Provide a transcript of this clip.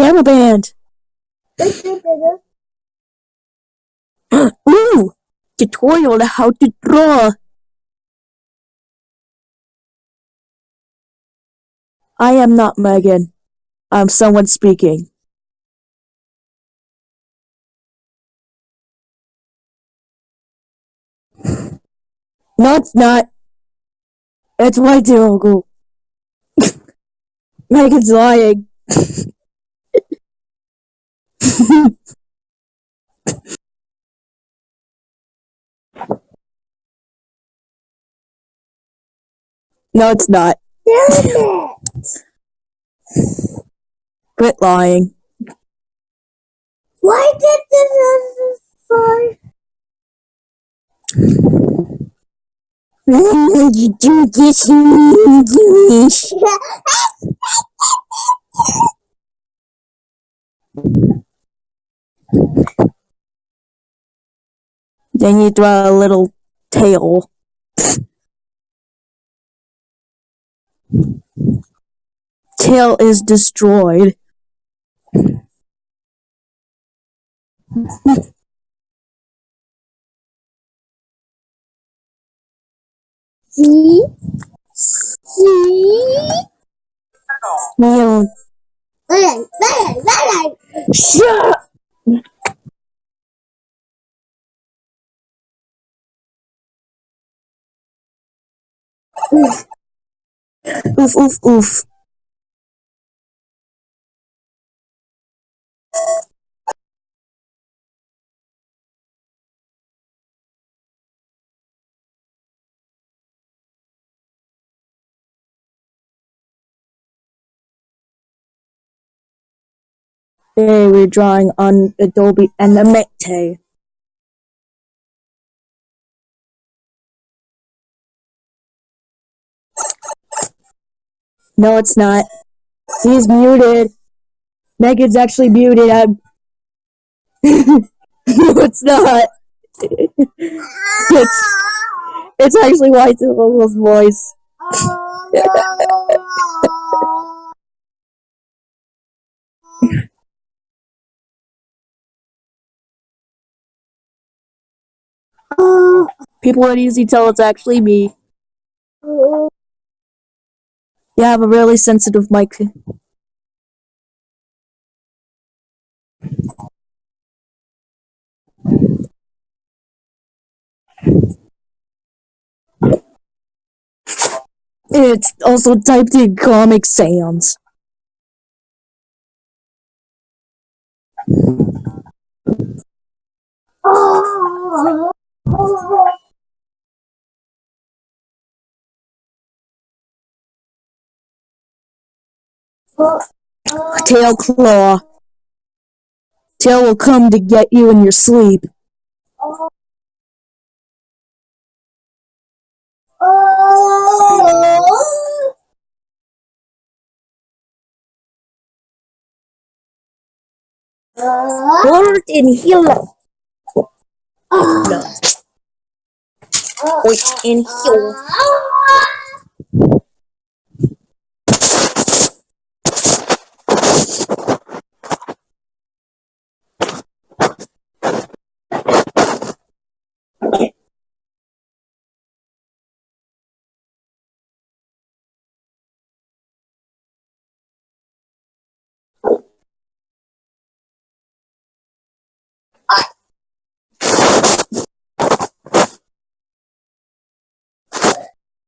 camera band. Ooh, tutorial on how to draw. I am not Megan. I'm someone speaking. No, it's not. It's my Uncle. Megan's lying. no, it's not. Damn it! Quit lying. Why did this sorry? you do this English. Then you draw a little tail. Tail is destroyed. See? See? Neil, Bang, bang, bang! shut up! Oof, oof, oof. Today we're drawing on Adobe Animate. No, it's not. He's muted. Megan's actually muted. I'm... no, it's not. it's, it's actually White Uncle's voice. People would easily tell it's actually me. You have a really sensitive mic. It's also typed in Comic Sans. Tail Claw. Tail will come to get you in your sleep. Hold in here. No. Wait in here.